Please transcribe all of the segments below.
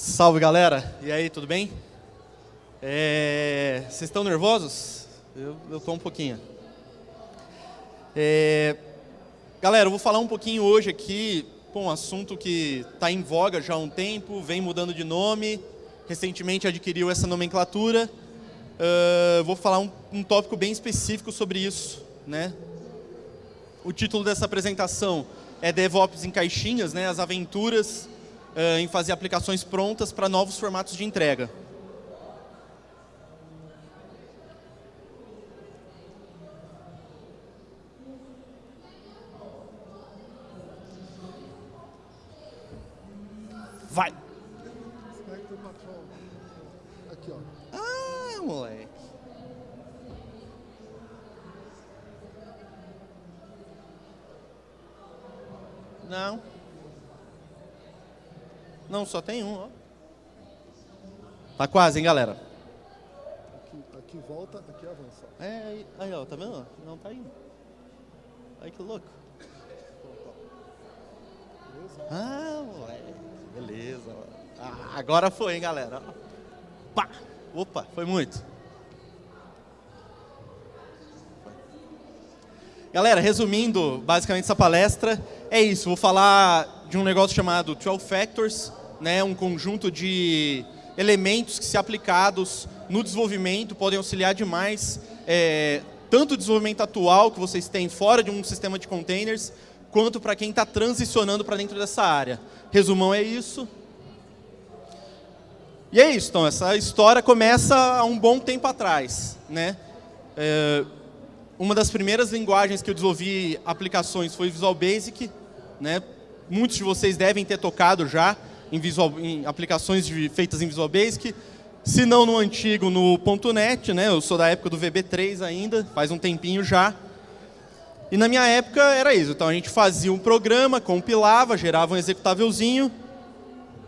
Salve galera, e aí, tudo bem? É... Vocês estão nervosos? Eu, tô um pouquinho. É... Galera, eu vou falar um pouquinho hoje aqui, pô, um assunto que está em voga já há um tempo, vem mudando de nome, recentemente adquiriu essa nomenclatura. Uh, vou falar um, um tópico bem específico sobre isso. Né? O título dessa apresentação é DevOps em caixinhas, né? as aventuras uh, em fazer aplicações prontas para novos formatos de entrega. Vai! Aqui, ó. Ah, moleque. Não. Não, só tem um, ó. Tá quase, hein, galera? Aqui, aqui volta, aqui avança. É, aí, aí, ó, tá vendo? Não tá indo. Ai, que louco. Beleza? Ah, moleque. Beleza. Ah, agora foi, hein, galera. Pá. Opa, foi muito. Galera, resumindo basicamente essa palestra, é isso. Vou falar de um negócio chamado 12 Factors, né, um conjunto de elementos que, se aplicados no desenvolvimento, podem auxiliar demais, é, tanto o desenvolvimento atual que vocês têm fora de um sistema de containers, quanto para quem está transicionando para dentro dessa área. Resumão é isso. E é isso, então, essa história começa há um bom tempo atrás. Né? É, uma das primeiras linguagens que eu desenvolvi aplicações foi Visual Basic. Né? Muitos de vocês devem ter tocado já em, visual, em aplicações de, feitas em Visual Basic. Se não no antigo, no .NET. Né? Eu sou da época do VB3 ainda, faz um tempinho já. E na minha época era isso. Então a gente fazia um programa, compilava, gerava um executávelzinho,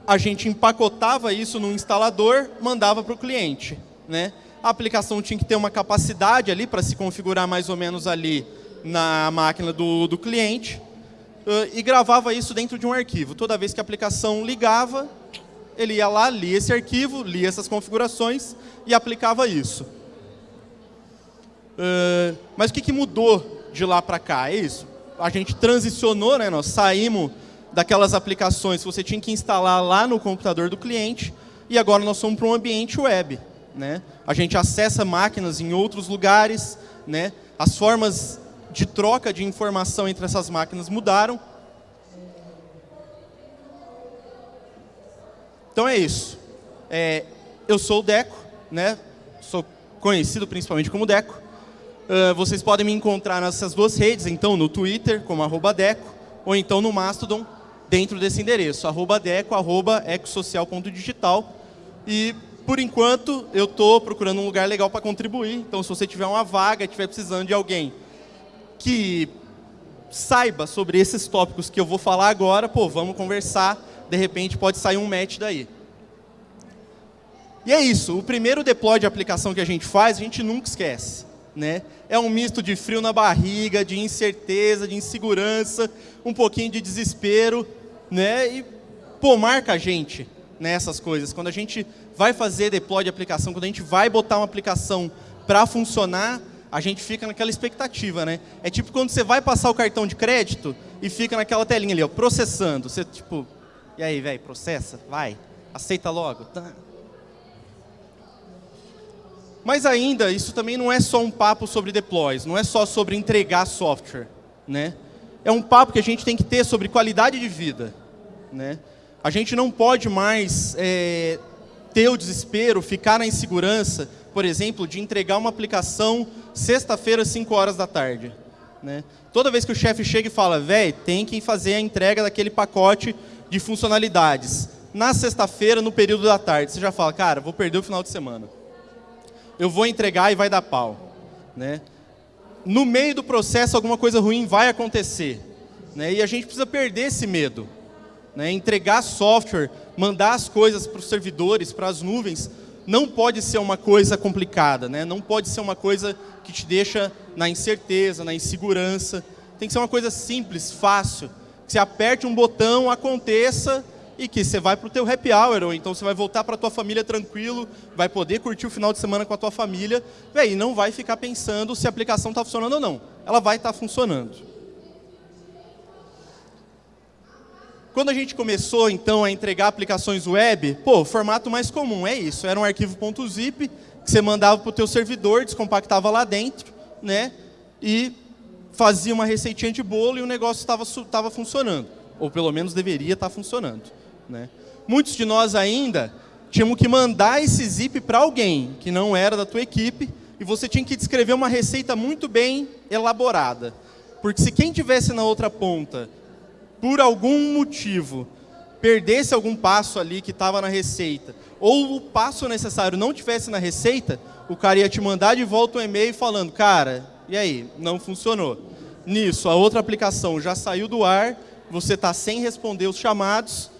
a gente empacotava isso no instalador, mandava para o cliente. Né? A aplicação tinha que ter uma capacidade ali para se configurar mais ou menos ali na máquina do, do cliente e gravava isso dentro de um arquivo. Toda vez que a aplicação ligava, ele ia lá, lia esse arquivo, lia essas configurações e aplicava isso. Uh, mas o que, que mudou de lá para cá? É isso. A gente transicionou, né? nós saímos daquelas aplicações que você tinha que instalar lá no computador do cliente e agora nós somos para um ambiente web. Né? A gente acessa máquinas em outros lugares, né? as formas de troca de informação entre essas máquinas mudaram. Então é isso. É, eu sou o Deco, né? sou conhecido principalmente como Deco. Uh, vocês podem me encontrar nessas duas redes, então no Twitter, como arroba Deco, ou então no Mastodon, dentro desse endereço, arroba deco, arroba ecosocial.digital. E, por enquanto, eu estou procurando um lugar legal para contribuir. Então, se você tiver uma vaga, estiver precisando de alguém que saiba sobre esses tópicos que eu vou falar agora, pô, vamos conversar, de repente pode sair um match daí. E é isso, o primeiro deploy de aplicação que a gente faz, a gente nunca esquece. Né? É um misto de frio na barriga, de incerteza, de insegurança, um pouquinho de desespero, né? E, pô, marca a gente nessas coisas. Quando a gente vai fazer deploy de aplicação, quando a gente vai botar uma aplicação para funcionar, a gente fica naquela expectativa, né? É tipo quando você vai passar o cartão de crédito e fica naquela telinha ali, ó, processando. Você, tipo, e aí, velho, processa? Vai, aceita logo. Tá. Mas ainda, isso também não é só um papo sobre deploys, não é só sobre entregar software. Né? É um papo que a gente tem que ter sobre qualidade de vida. Né? A gente não pode mais é, ter o desespero, ficar na insegurança, por exemplo, de entregar uma aplicação sexta-feira, 5 horas da tarde. Né? Toda vez que o chefe chega e fala, velho, tem que fazer a entrega daquele pacote de funcionalidades. Na sexta-feira, no período da tarde, você já fala, cara, vou perder o final de semana eu vou entregar e vai dar pau. Né? No meio do processo, alguma coisa ruim vai acontecer. Né? E a gente precisa perder esse medo. Né? Entregar software, mandar as coisas para os servidores, para as nuvens, não pode ser uma coisa complicada. Né? Não pode ser uma coisa que te deixa na incerteza, na insegurança. Tem que ser uma coisa simples, fácil. Que você aperte um botão, aconteça e que você vai para o teu happy hour, ou então você vai voltar para a tua família tranquilo, vai poder curtir o final de semana com a tua família, véi, e não vai ficar pensando se a aplicação está funcionando ou não. Ela vai estar tá funcionando. Quando a gente começou, então, a entregar aplicações web, pô, o formato mais comum é isso, era um arquivo .zip que você mandava para o teu servidor, descompactava lá dentro, né, e fazia uma receitinha de bolo e o negócio estava funcionando. Ou pelo menos deveria estar tá funcionando. Né? Muitos de nós ainda tínhamos que mandar esse zip para alguém que não era da tua equipe e você tinha que descrever uma receita muito bem elaborada. Porque se quem tivesse na outra ponta, por algum motivo, perdesse algum passo ali que estava na receita, ou o passo necessário não tivesse na receita, o cara ia te mandar de volta um e-mail falando, cara, e aí, não funcionou. Nisso, a outra aplicação já saiu do ar, você está sem responder os chamados,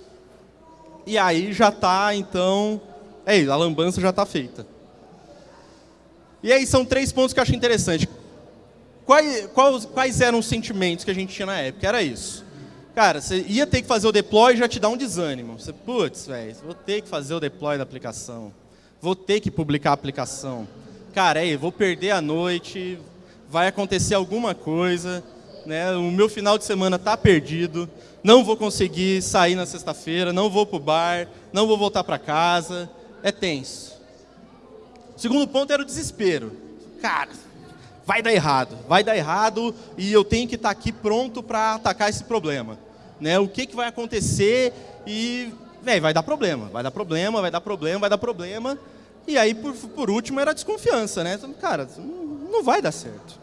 e aí já está, então, é isso, a lambança já está feita. E aí são três pontos que eu acho interessante. Quais, quais, quais eram os sentimentos que a gente tinha na época? Era isso. Cara, você ia ter que fazer o deploy e já te dá um desânimo. Você, putz, velho, vou ter que fazer o deploy da aplicação. Vou ter que publicar a aplicação. Cara, aí, vou perder a noite, vai acontecer alguma coisa, né? o meu final de semana está perdido, não vou conseguir sair na sexta-feira, não vou para o bar, não vou voltar para casa, é tenso. O segundo ponto era o desespero. Cara, vai dar errado, vai dar errado e eu tenho que estar aqui pronto para atacar esse problema. Né? O que, que vai acontecer e véio, vai dar problema, vai dar problema, vai dar problema, vai dar problema. E aí, por, por último, era a desconfiança. Né? Cara, não vai dar certo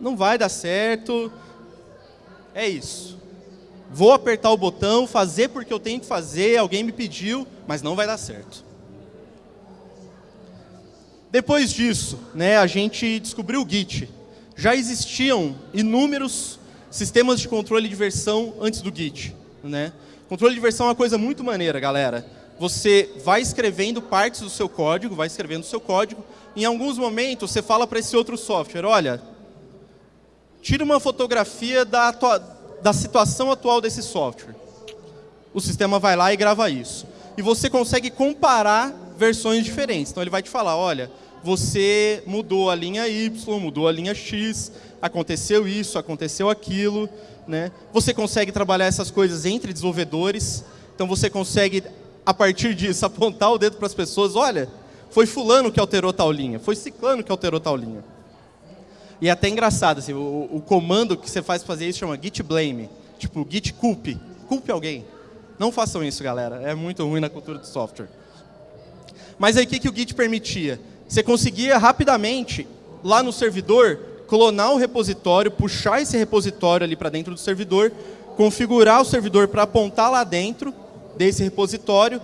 não vai dar certo. É isso. Vou apertar o botão, fazer porque eu tenho que fazer, alguém me pediu, mas não vai dar certo. Depois disso, né, a gente descobriu o Git. Já existiam inúmeros sistemas de controle de versão antes do Git. Né? Controle de versão é uma coisa muito maneira, galera. Você vai escrevendo partes do seu código, vai escrevendo o seu código, em alguns momentos você fala para esse outro software, olha, tira uma fotografia da, da situação atual desse software. O sistema vai lá e grava isso. E você consegue comparar versões diferentes. Então ele vai te falar, olha, você mudou a linha Y, mudou a linha X, aconteceu isso, aconteceu aquilo. Né? Você consegue trabalhar essas coisas entre desenvolvedores. Então você consegue, a partir disso, apontar o dedo para as pessoas, olha, foi fulano que alterou tal linha, foi ciclano que alterou tal linha. E é até engraçado, assim, o, o comando que você faz para fazer isso chama git blame. Tipo, git culpe. Culpe alguém. Não façam isso, galera. É muito ruim na cultura do software. Mas aí o que, que o Git permitia? Você conseguia rapidamente, lá no servidor, clonar o repositório, puxar esse repositório ali para dentro do servidor, configurar o servidor para apontar lá dentro desse repositório,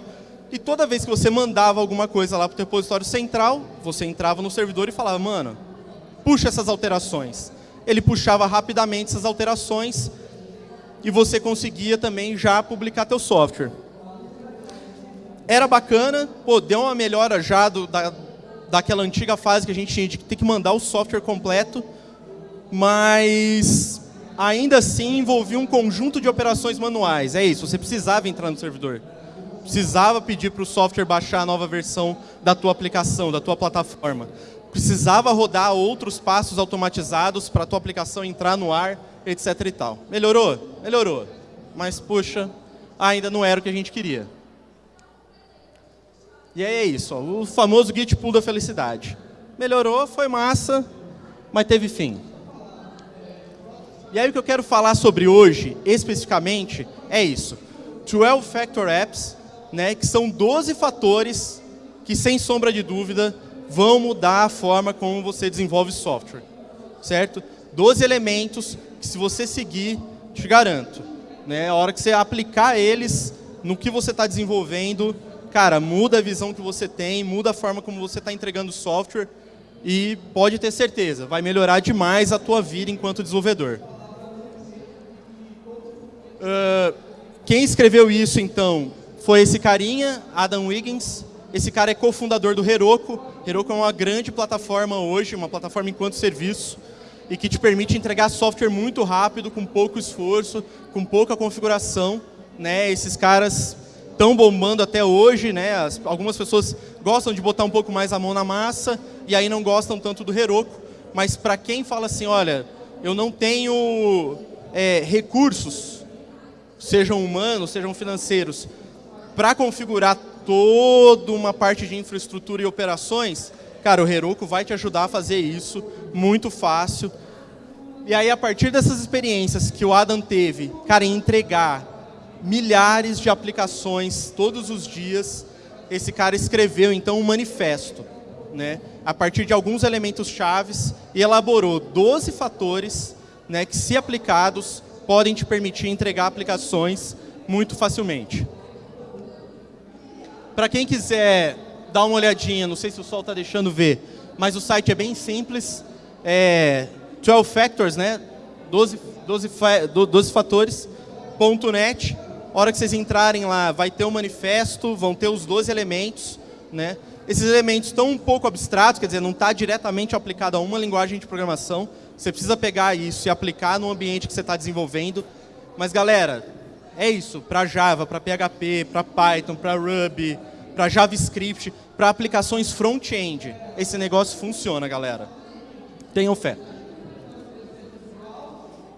e toda vez que você mandava alguma coisa lá para o repositório central, você entrava no servidor e falava, mano, puxa essas alterações. Ele puxava rapidamente essas alterações e você conseguia também já publicar teu software. Era bacana, pô, deu uma melhora já do, da, daquela antiga fase que a gente tinha de ter que mandar o software completo, mas ainda assim envolvia um conjunto de operações manuais. É isso, você precisava entrar no servidor. Precisava pedir para o software baixar a nova versão da tua aplicação, da tua plataforma precisava rodar outros passos automatizados para a tua aplicação entrar no ar, etc e tal. Melhorou? Melhorou. Mas, puxa, ainda não era o que a gente queria. E aí é isso, ó, o famoso Git Pool da felicidade. Melhorou, foi massa, mas teve fim. E aí o que eu quero falar sobre hoje, especificamente, é isso. 12 Factor Apps, né, que são 12 fatores que, sem sombra de dúvida, vão mudar a forma como você desenvolve software, certo? 12 elementos que se você seguir, te garanto, né? A hora que você aplicar eles no que você está desenvolvendo, cara, muda a visão que você tem, muda a forma como você está entregando software e pode ter certeza, vai melhorar demais a tua vida enquanto desenvolvedor. Uh, quem escreveu isso, então, foi esse carinha, Adam Wiggins, esse cara é cofundador do Heroku. Heroku é uma grande plataforma hoje, uma plataforma enquanto serviço, e que te permite entregar software muito rápido, com pouco esforço, com pouca configuração. né? Esses caras estão bombando até hoje, né? As, algumas pessoas gostam de botar um pouco mais a mão na massa e aí não gostam tanto do Heroku, mas para quem fala assim, olha, eu não tenho é, recursos, sejam humanos, sejam financeiros, para configurar toda uma parte de infraestrutura e operações, cara, o Heroku vai te ajudar a fazer isso muito fácil. E aí, a partir dessas experiências que o Adam teve, cara, entregar milhares de aplicações todos os dias. Esse cara escreveu, então, um manifesto, né, a partir de alguns elementos chaves e elaborou 12 fatores né, que, se aplicados, podem te permitir entregar aplicações muito facilmente. Para quem quiser dar uma olhadinha, não sei se o sol está deixando ver, mas o site é bem simples, é 12 factors, né, 12, 12, 12 hora que vocês entrarem lá, vai ter o um manifesto, vão ter os 12 elementos. Né? Esses elementos estão um pouco abstratos, quer dizer, não está diretamente aplicado a uma linguagem de programação. Você precisa pegar isso e aplicar no ambiente que você está desenvolvendo. Mas, galera, é isso. Para Java, para PHP, para Python, para Ruby, para JavaScript, para aplicações front-end. Esse negócio funciona, galera. Tenham fé.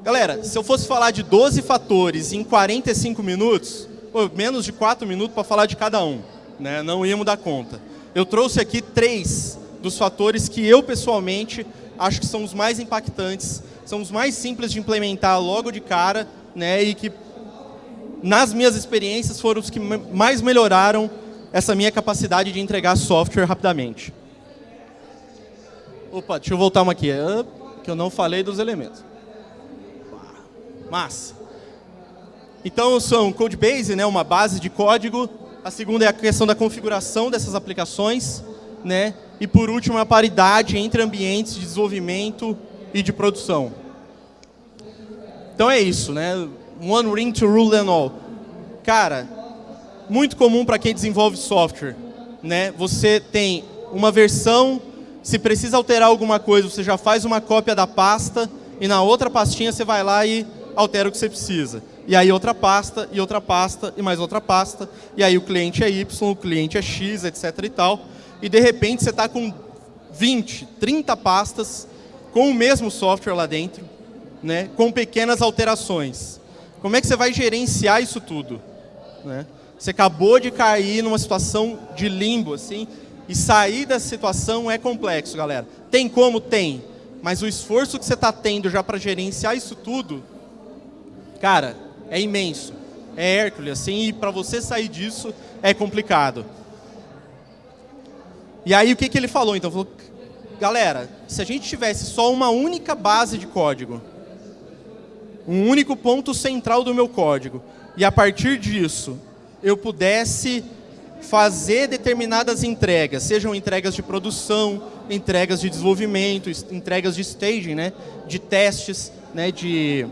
Galera, se eu fosse falar de 12 fatores em 45 minutos, pô, menos de 4 minutos para falar de cada um, né? não íamos dar conta. Eu trouxe aqui três dos fatores que eu, pessoalmente, acho que são os mais impactantes, são os mais simples de implementar logo de cara, né? e que, nas minhas experiências, foram os que mais melhoraram essa minha capacidade de entregar software rapidamente. Opa, deixa eu voltar uma aqui, que eu não falei dos elementos. Massa. Então, são Codebase, né, uma base de código. A segunda é a questão da configuração dessas aplicações. Né? E, por último, a paridade entre ambientes de desenvolvimento e de produção. Então, é isso. Né? One ring to rule them all. Cara, muito comum para quem desenvolve software. Né? Você tem uma versão, se precisa alterar alguma coisa, você já faz uma cópia da pasta e na outra pastinha você vai lá e altera o que você precisa. E aí outra pasta, e outra pasta, e mais outra pasta. E aí o cliente é Y, o cliente é X, etc. e tal. E de repente você está com 20, 30 pastas com o mesmo software lá dentro, né, com pequenas alterações. Como é que você vai gerenciar isso tudo? Né? Você acabou de cair numa situação de limbo, assim, e sair dessa situação é complexo, galera. Tem como? Tem. Mas o esforço que você está tendo já para gerenciar isso tudo Cara, é imenso. É Hércules, assim, e para você sair disso é complicado. E aí o que, que ele falou? Então, falou, galera, se a gente tivesse só uma única base de código, um único ponto central do meu código, e a partir disso eu pudesse fazer determinadas entregas, sejam entregas de produção, entregas de desenvolvimento, entregas de staging, né, de testes, né, de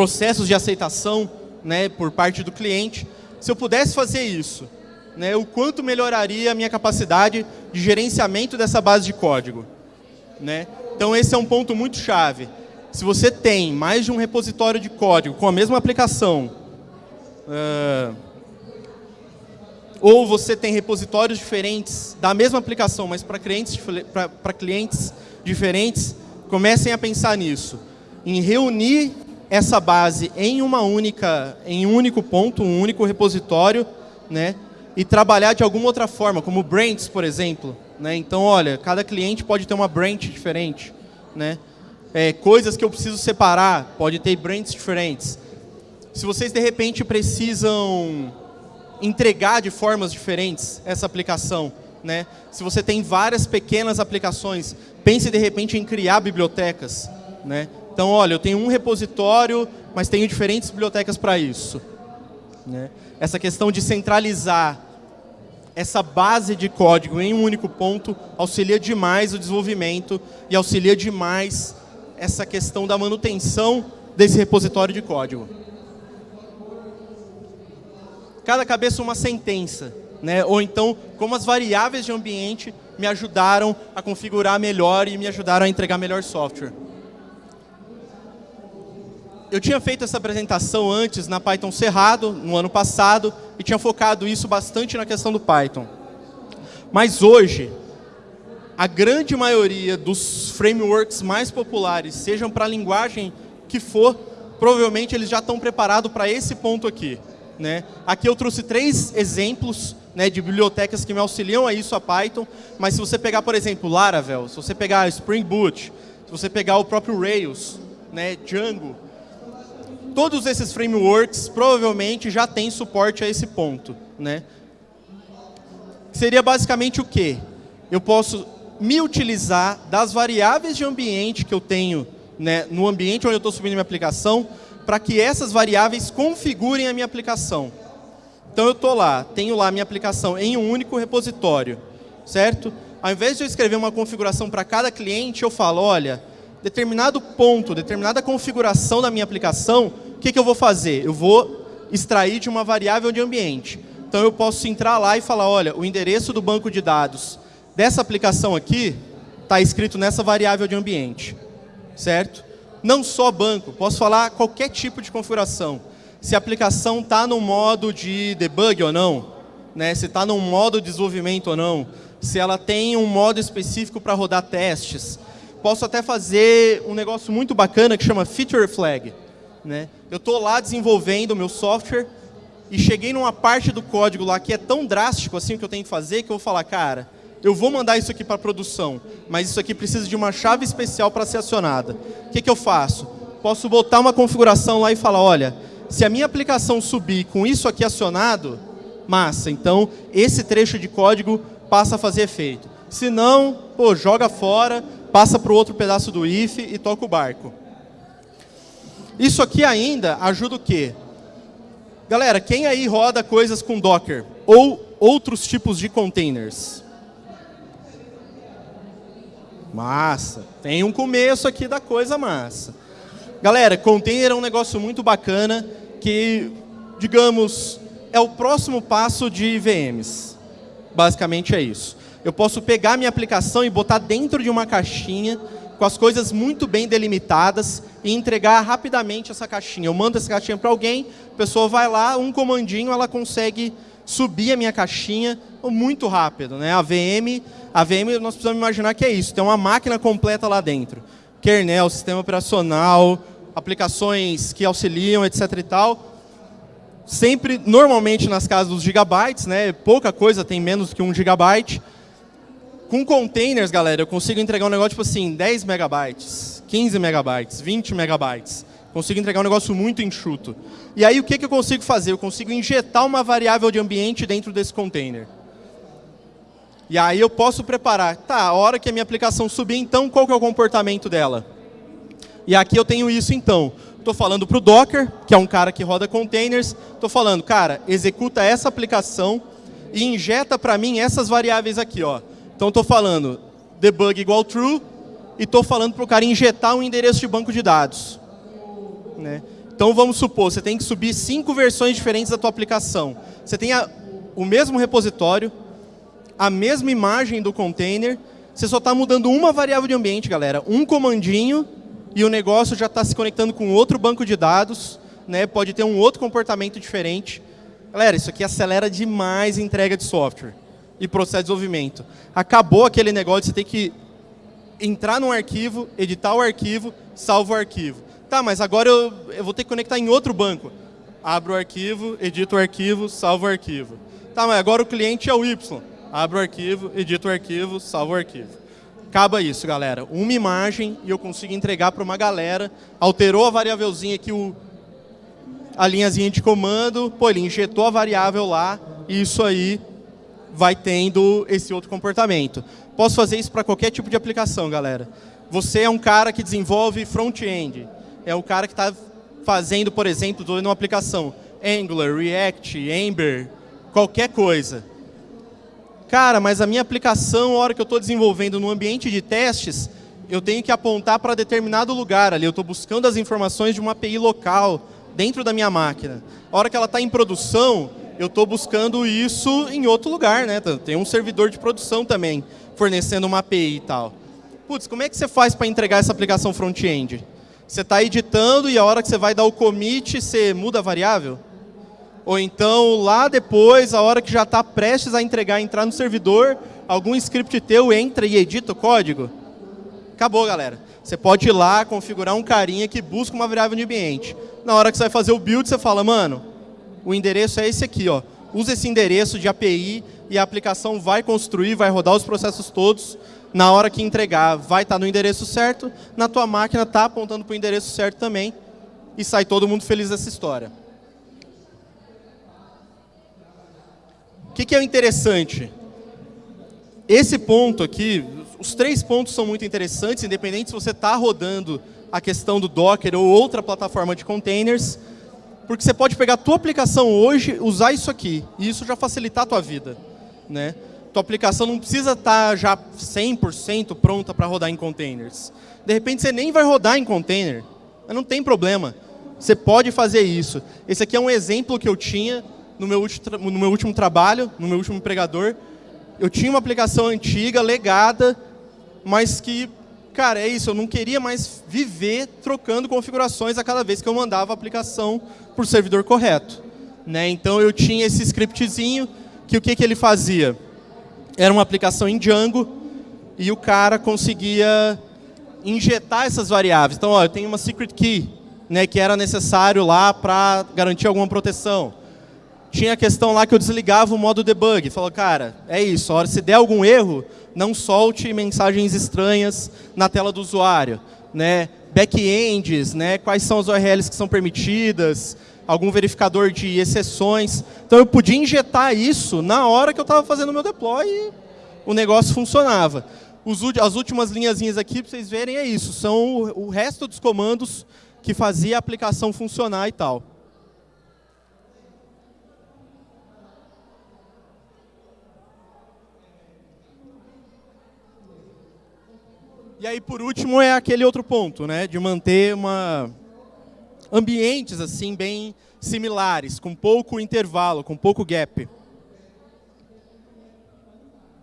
processos de aceitação né, por parte do cliente. Se eu pudesse fazer isso, né, o quanto melhoraria a minha capacidade de gerenciamento dessa base de código. Né? Então, esse é um ponto muito chave. Se você tem mais de um repositório de código com a mesma aplicação, uh, ou você tem repositórios diferentes da mesma aplicação, mas para clientes, clientes diferentes, comecem a pensar nisso. Em reunir essa base em uma única, em um único ponto, um único repositório, né? E trabalhar de alguma outra forma, como branches, por exemplo. Né? Então, olha, cada cliente pode ter uma branch diferente, né? É, coisas que eu preciso separar, pode ter branches diferentes. Se vocês, de repente, precisam entregar de formas diferentes essa aplicação, né? se você tem várias pequenas aplicações, pense, de repente, em criar bibliotecas. Né? Então, olha, eu tenho um repositório, mas tenho diferentes bibliotecas para isso. Né? Essa questão de centralizar essa base de código em um único ponto auxilia demais o desenvolvimento e auxilia demais essa questão da manutenção desse repositório de código. Cada cabeça uma sentença, né? ou então como as variáveis de ambiente me ajudaram a configurar melhor e me ajudaram a entregar melhor software. Eu tinha feito essa apresentação antes na Python Cerrado, no ano passado, e tinha focado isso bastante na questão do Python. Mas hoje, a grande maioria dos frameworks mais populares, sejam para a linguagem que for, provavelmente eles já estão preparados para esse ponto aqui. Né? Aqui eu trouxe três exemplos né, de bibliotecas que me auxiliam a isso, a Python, mas se você pegar, por exemplo, Laravel, se você pegar Spring Boot, se você pegar o próprio Rails, né, Django, todos esses frameworks provavelmente já têm suporte a esse ponto. Né? Seria basicamente o quê? Eu posso me utilizar das variáveis de ambiente que eu tenho né, no ambiente onde eu estou subindo minha aplicação, para que essas variáveis configurem a minha aplicação. Então eu estou lá, tenho lá minha aplicação em um único repositório, certo? Ao invés de eu escrever uma configuração para cada cliente, eu falo, olha, determinado ponto, determinada configuração da minha aplicação, o que, que eu vou fazer? Eu vou extrair de uma variável de ambiente. Então eu posso entrar lá e falar, olha, o endereço do banco de dados dessa aplicação aqui está escrito nessa variável de ambiente, certo? Não só banco, posso falar qualquer tipo de configuração. Se a aplicação está no modo de debug ou não, né? se está no modo de desenvolvimento ou não, se ela tem um modo específico para rodar testes, posso até fazer um negócio muito bacana que chama Feature Flag. Né? Eu estou lá desenvolvendo o meu software e cheguei numa parte do código lá que é tão drástico assim que eu tenho que fazer que eu vou falar, cara, eu vou mandar isso aqui para produção, mas isso aqui precisa de uma chave especial para ser acionada. O que, que eu faço? Posso botar uma configuração lá e falar, olha, se a minha aplicação subir com isso aqui acionado, massa, então esse trecho de código passa a fazer efeito. Se não, pô, joga fora, passa para o outro pedaço do if e toca o barco. Isso aqui ainda ajuda o quê? Galera, quem aí roda coisas com Docker? Ou outros tipos de containers? Massa. Tem um começo aqui da coisa massa. Galera, container é um negócio muito bacana que, digamos, é o próximo passo de VMs. Basicamente é isso. Eu posso pegar minha aplicação e botar dentro de uma caixinha com as coisas muito bem delimitadas e entregar rapidamente essa caixinha. Eu mando essa caixinha para alguém, a pessoa vai lá, um comandinho, ela consegue subir a minha caixinha muito rápido. Né? A VM, a VM nós precisamos imaginar que é isso, tem uma máquina completa lá dentro. Kernel, sistema operacional, aplicações que auxiliam, etc. e tal. Sempre, normalmente, nas casas dos gigabytes, né? pouca coisa tem menos que um gigabyte. Com containers, galera, eu consigo entregar um negócio tipo assim, 10 megabytes, 15 megabytes, 20 megabytes. Consigo entregar um negócio muito enxuto. E aí, o que, que eu consigo fazer? Eu consigo injetar uma variável de ambiente dentro desse container. E aí eu posso preparar, tá, a hora que a minha aplicação subir, então, qual que é o comportamento dela? E aqui eu tenho isso, então. Estou falando para o Docker, que é um cara que roda containers. Estou falando, cara, executa essa aplicação e injeta para mim essas variáveis aqui. Ó. Então, estou falando debug igual true e estou falando para o cara injetar um endereço de banco de dados. Né? Então, vamos supor, você tem que subir cinco versões diferentes da tua aplicação. Você tem a, o mesmo repositório, a mesma imagem do container, você só está mudando uma variável de ambiente, galera. Um comandinho e o negócio já está se conectando com outro banco de dados, né? pode ter um outro comportamento diferente. Galera, isso aqui acelera demais a entrega de software e processo de desenvolvimento. Acabou aquele negócio de você ter que entrar num arquivo, editar o arquivo, salva o arquivo. Tá, mas agora eu, eu vou ter que conectar em outro banco. Abro o arquivo, edito o arquivo, salvo o arquivo. Tá, mas agora o cliente é o Y. Abro o arquivo, edito o arquivo, salvo o arquivo. Acaba isso, galera. Uma imagem e eu consigo entregar para uma galera. Alterou a variávelzinha aqui, o, a linhazinha de comando, pô, ele injetou a variável lá e isso aí vai tendo esse outro comportamento. Posso fazer isso para qualquer tipo de aplicação, galera. Você é um cara que desenvolve front-end é o cara que está fazendo, por exemplo, estou uma aplicação Angular, React, Ember, qualquer coisa. Cara, mas a minha aplicação, a hora que eu estou desenvolvendo no ambiente de testes, eu tenho que apontar para determinado lugar ali. Eu estou buscando as informações de uma API local dentro da minha máquina. A hora que ela está em produção, eu estou buscando isso em outro lugar. Né? Tem um servidor de produção também, fornecendo uma API e tal. Putz, como é que você faz para entregar essa aplicação front-end? Você está editando e a hora que você vai dar o commit, você muda a variável? Ou então, lá depois, a hora que já está prestes a entregar, entrar no servidor, algum script teu entra e edita o código? Acabou, galera. Você pode ir lá, configurar um carinha que busca uma variável de ambiente. Na hora que você vai fazer o build, você fala, mano, o endereço é esse aqui, ó. Usa esse endereço de API e a aplicação vai construir, vai rodar os processos todos na hora que entregar, vai estar no endereço certo, na tua máquina está apontando para o endereço certo também, e sai todo mundo feliz dessa história. O que, que é interessante? Esse ponto aqui, os três pontos são muito interessantes, independente se você está rodando a questão do Docker ou outra plataforma de containers, porque você pode pegar a tua aplicação hoje, usar isso aqui, e isso já facilitar a tua vida. Né? tua aplicação não precisa estar tá já 100% pronta para rodar em containers. De repente você nem vai rodar em container, mas não tem problema. Você pode fazer isso. Esse aqui é um exemplo que eu tinha no meu, no meu último trabalho, no meu último empregador. Eu tinha uma aplicação antiga, legada, mas que, cara, é isso, eu não queria mais viver trocando configurações a cada vez que eu mandava a aplicação para o servidor correto. Né? Então eu tinha esse scriptzinho, que o que, que ele fazia? era uma aplicação em Django e o cara conseguia injetar essas variáveis. Então, ó, eu tenho uma secret key, né, que era necessário lá para garantir alguma proteção. Tinha a questão lá que eu desligava o modo debug. Falou, cara, é isso, a hora se der algum erro, não solte mensagens estranhas na tela do usuário. Né? Backends, né? quais são as URLs que são permitidas, algum verificador de exceções. Então eu podia injetar isso na hora que eu estava fazendo o meu deploy e o negócio funcionava. As últimas linhazinhas aqui, para vocês verem, é isso. São o resto dos comandos que fazia a aplicação funcionar e tal. E aí, por último, é aquele outro ponto, né, de manter uma, ambientes assim bem similares, com pouco intervalo, com pouco gap.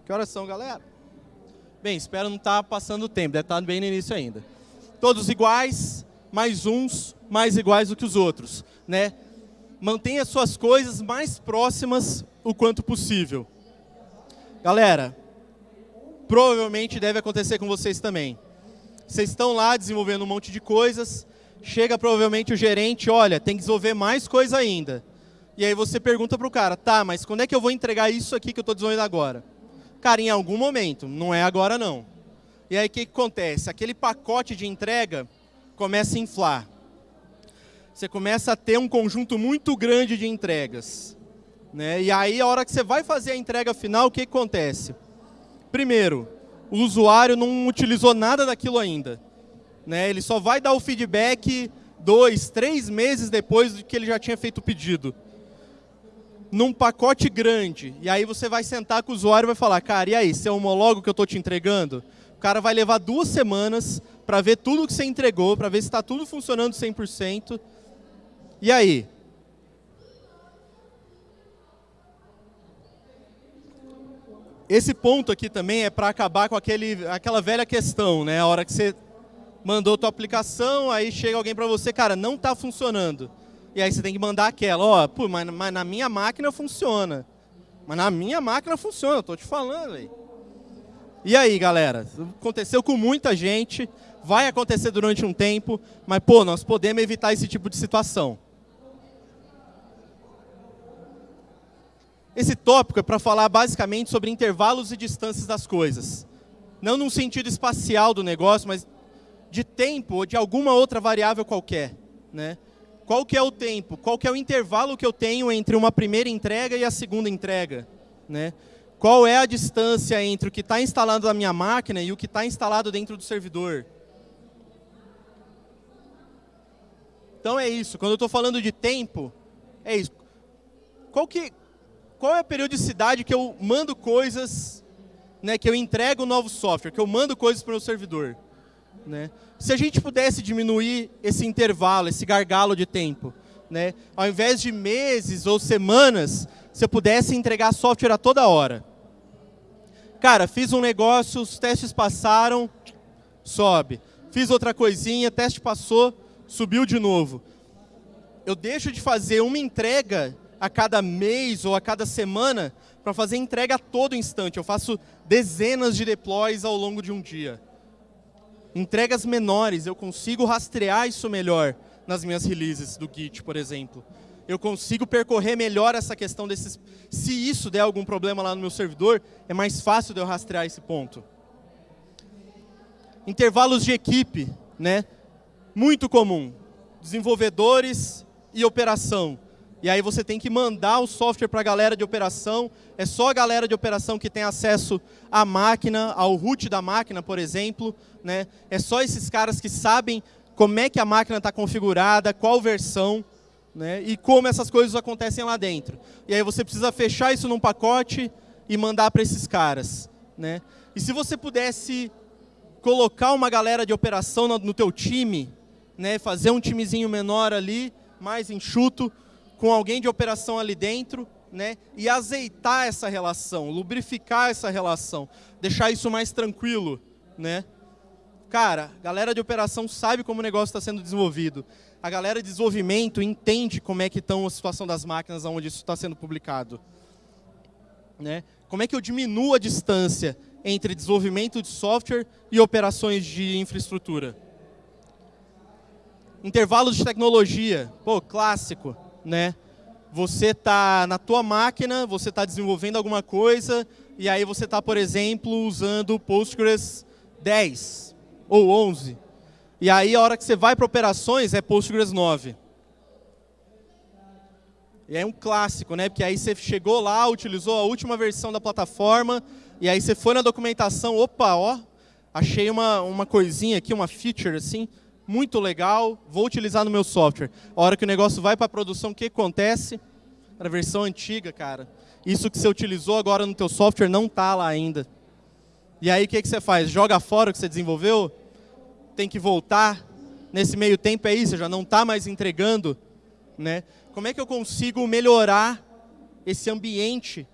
Que horas são, galera? Bem, espero não estar tá passando o tempo, deve estar tá bem no início ainda. Todos iguais, mais uns mais iguais do que os outros. Né? Mantenha suas coisas mais próximas o quanto possível. Galera, provavelmente deve acontecer com vocês também. Vocês estão lá desenvolvendo um monte de coisas, chega provavelmente o gerente, olha, tem que desenvolver mais coisa ainda. E aí você pergunta para o cara, tá, mas quando é que eu vou entregar isso aqui que eu estou desenvolvendo agora? Cara, em algum momento, não é agora não. E aí o que, que acontece? Aquele pacote de entrega começa a inflar. Você começa a ter um conjunto muito grande de entregas. Né? E aí, a hora que você vai fazer a entrega final, o que, que acontece? Primeiro, o usuário não utilizou nada daquilo ainda. Né? Ele só vai dar o feedback dois, três meses depois de que ele já tinha feito o pedido. Num pacote grande. E aí você vai sentar com o usuário e vai falar, cara, e aí, você homologa o que eu estou te entregando? O cara vai levar duas semanas para ver tudo que você entregou, para ver se está tudo funcionando 100%. E aí? Esse ponto aqui também é para acabar com aquele, aquela velha questão, né? A hora que você mandou tua aplicação, aí chega alguém para você, cara, não está funcionando. E aí você tem que mandar aquela, ó, pô, mas, mas, na minha máquina funciona. Mas na minha máquina funciona, eu tô te falando. E aí, galera? Aconteceu com muita gente, vai acontecer durante um tempo, mas, pô, nós podemos evitar esse tipo de situação. Esse tópico é para falar basicamente sobre intervalos e distâncias das coisas. Não num sentido espacial do negócio, mas de tempo ou de alguma outra variável qualquer. Né? Qual que é o tempo? Qual que é o intervalo que eu tenho entre uma primeira entrega e a segunda entrega? Né? Qual é a distância entre o que está instalado na minha máquina e o que está instalado dentro do servidor? Então é isso. Quando eu estou falando de tempo, é isso. Qual, que, qual é a periodicidade que eu mando coisas, né, que eu entrego novo software, que eu mando coisas para o servidor? Né? Se a gente pudesse diminuir esse intervalo, esse gargalo de tempo, né? ao invés de meses ou semanas, se eu pudesse entregar software a toda hora. Cara, fiz um negócio, os testes passaram, sobe. fiz outra coisinha, teste passou, subiu de novo. Eu deixo de fazer uma entrega a cada mês ou a cada semana para fazer entrega a todo instante. Eu faço dezenas de deploys ao longo de um dia. Entregas menores, eu consigo rastrear isso melhor nas minhas releases do Git, por exemplo. Eu consigo percorrer melhor essa questão desses... Se isso der algum problema lá no meu servidor, é mais fácil de eu rastrear esse ponto. Intervalos de equipe, né? Muito comum. Desenvolvedores e operação. E aí você tem que mandar o software para a galera de operação. É só a galera de operação que tem acesso à máquina, ao root da máquina, por exemplo. Né? É só esses caras que sabem como é que a máquina está configurada, qual versão, né? e como essas coisas acontecem lá dentro. E aí você precisa fechar isso num pacote e mandar para esses caras. Né? E se você pudesse colocar uma galera de operação no, teu time, né? fazer um timezinho menor ali, mais enxuto, com alguém de operação ali dentro, né, e azeitar essa relação, lubrificar essa relação, deixar isso mais tranquilo, né? Cara, a galera de operação sabe como o negócio está sendo desenvolvido. A galera de desenvolvimento entende como é que estão a situação das máquinas onde isso está sendo publicado. Né? Como é que eu diminuo a distância entre desenvolvimento de software e operações de infraestrutura? Intervalos de tecnologia, pô, clássico né? Você está na tua máquina, você está desenvolvendo alguma coisa, e aí você está, por exemplo, usando Postgres 10 ou 11. E aí, a hora que você vai para operações, é Postgres 9. E é um clássico, né? Porque aí você chegou lá, utilizou a última versão da plataforma, e aí você foi na documentação, opa, ó, achei uma, uma coisinha aqui, uma feature assim, muito legal, vou utilizar no meu software. A hora que o negócio vai para a produção, o que acontece? A versão antiga, cara. Isso que você utilizou agora no teu software não está lá ainda. E aí o que, que você faz? Joga fora o que você desenvolveu? Tem que voltar? Nesse meio tempo é isso, você já não está mais entregando? Né? Como é que eu consigo melhorar esse ambiente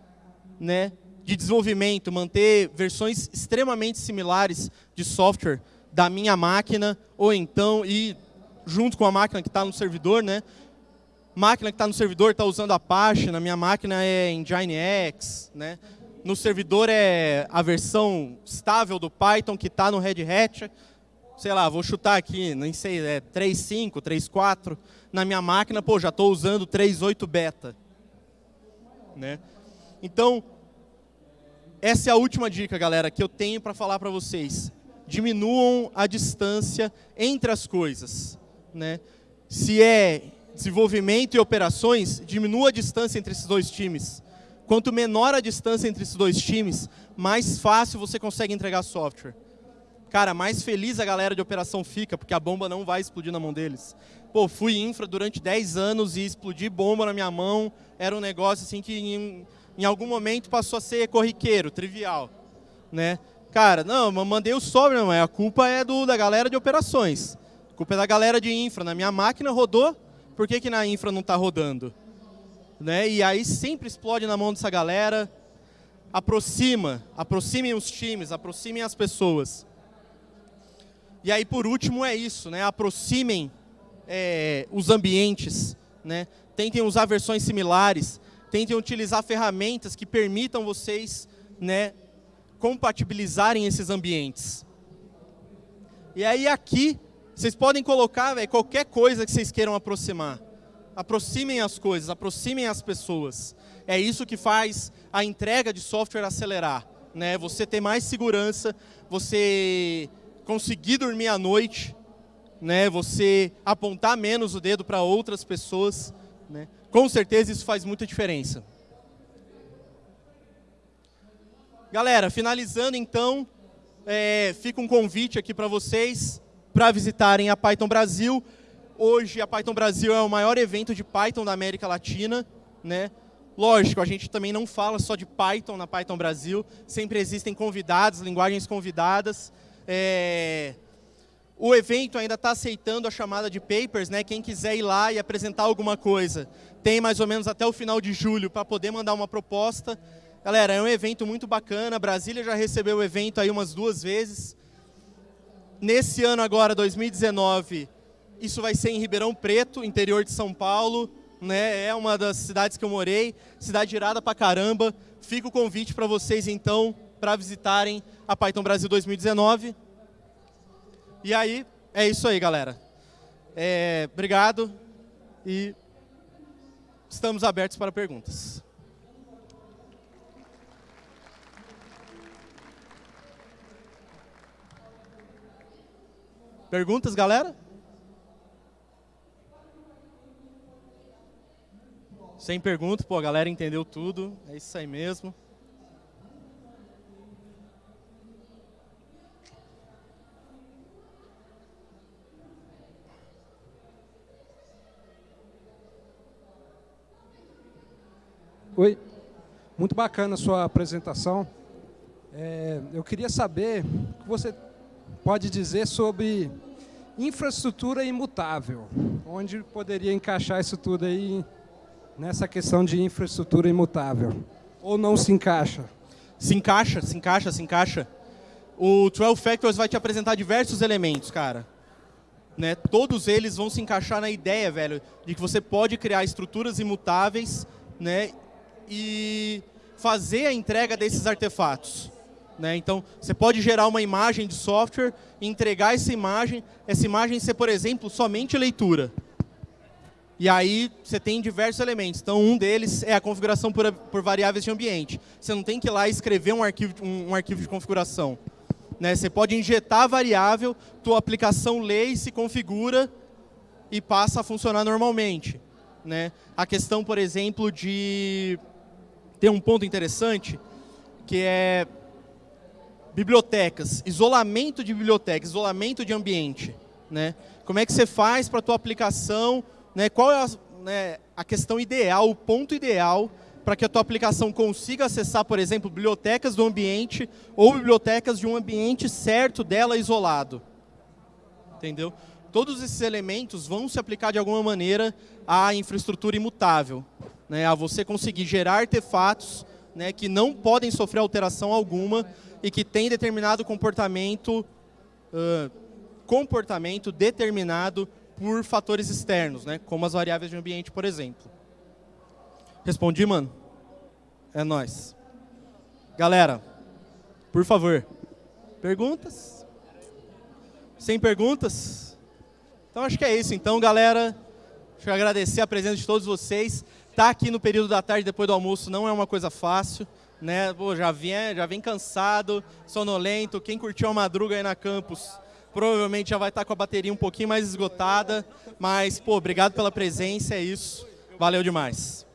né, de desenvolvimento, manter versões extremamente similares de software da minha máquina, ou então ir junto com a máquina que está no servidor, né? Máquina que está no servidor está usando Apache, na minha máquina é Nginx, né? No servidor é a versão estável do Python que está no Red Hat. Sei lá, vou chutar aqui, nem sei, é 3.5, 3.4. Na minha máquina, pô, já estou usando 3.8 beta. Né? Então, essa é a última dica, galera, que eu tenho para falar para vocês diminuam a distância entre as coisas. Né? Se é desenvolvimento e operações, diminua a distância entre esses dois times. Quanto menor a distância entre esses dois times, mais fácil você consegue entregar software. Cara, mais feliz a galera de operação fica, porque a bomba não vai explodir na mão deles. Pô, fui infra durante 10 anos e explodir bomba na minha mão era um negócio assim que em, em algum momento passou a ser corriqueiro, trivial. Né? Cara, não, mandei o sobre, não, a culpa é do, da galera de operações. A culpa é da galera de infra. Na minha máquina rodou, por que, que na infra não está rodando? Né? E aí sempre explode na mão dessa galera. Aproxima, aproximem os times, aproximem as pessoas. E aí, por último, é isso, né? aproximem é, os ambientes. Né? Tentem usar versões similares, tentem utilizar ferramentas que permitam vocês né, compatibilizarem esses ambientes. E aí aqui, vocês podem colocar véio, qualquer coisa que vocês queiram aproximar. Aproximem as coisas, aproximem as pessoas. É isso que faz a entrega de software acelerar. Né? Você ter mais segurança, você conseguir dormir à noite, né? você apontar menos o dedo para outras pessoas. Né? Com certeza isso faz muita diferença. Galera, finalizando então, é, fica um convite aqui para vocês para visitarem a Python Brasil. Hoje a Python Brasil é o maior evento de Python da América Latina. Né? Lógico, a gente também não fala só de Python na Python Brasil, sempre existem convidados, linguagens convidadas. É... O evento ainda está aceitando a chamada de papers, né? quem quiser ir lá e apresentar alguma coisa, tem mais ou menos até o final de julho para poder mandar uma proposta. Galera, é um evento muito bacana, Brasília já recebeu o evento aí umas duas vezes. Nesse ano agora, 2019, isso vai ser em Ribeirão Preto, interior de São Paulo. Né? É uma das cidades que eu morei, cidade irada pra caramba. Fica o convite para vocês, então, para visitarem a Python Brasil 2019. E aí, é isso aí, galera. É, obrigado e estamos abertos para perguntas. Perguntas, galera? Sem pergunta, pô, a galera entendeu tudo. É isso aí mesmo. Oi, muito bacana a sua apresentação. É, eu queria saber você pode dizer sobre infraestrutura imutável, onde poderia encaixar isso tudo aí nessa questão de infraestrutura imutável, ou não se encaixa? Se encaixa, se encaixa, se encaixa. O 12 Factors vai te apresentar diversos elementos, cara. Né? Todos eles vão se encaixar na ideia, velho, de que você pode criar estruturas imutáveis né? e fazer a entrega desses artefatos. Né? Então, você pode gerar uma imagem de software e entregar essa imagem, essa imagem ser, por exemplo, somente leitura. E aí você tem diversos elementos. Então, um deles é a configuração por, por variáveis de ambiente. Você não tem que ir lá escrever um arquivo, um, um arquivo de configuração. Né? Você pode injetar a variável, tua aplicação lê e se configura e passa a funcionar normalmente. Né? A questão, por exemplo, de ter um ponto interessante, que é bibliotecas, isolamento de biblioteca, isolamento de ambiente. Né? Como é que você faz para a tua aplicação, né? qual é a, né, a questão ideal, o ponto ideal para que a tua aplicação consiga acessar, por exemplo, bibliotecas do ambiente ou bibliotecas de um ambiente certo dela isolado. Entendeu? Todos esses elementos vão se aplicar de alguma maneira à infraestrutura imutável, né? a você conseguir gerar artefatos né, que não podem sofrer alteração alguma e que têm determinado comportamento, uh, comportamento determinado por fatores externos, né, como as variáveis de ambiente, por exemplo. Respondi, mano? É nós. Galera, por favor, perguntas? Sem perguntas? Então acho que é isso. Então, galera, deixa eu agradecer a presença de todos vocês. Estar tá aqui no período da tarde, depois do almoço, não é uma coisa fácil. Né? Pô, já, vem, já vem cansado, sonolento. Quem curtiu a madruga aí na campus, provavelmente já vai estar tá com a bateria um pouquinho mais esgotada. Mas, pô, obrigado pela presença, é isso. Valeu demais.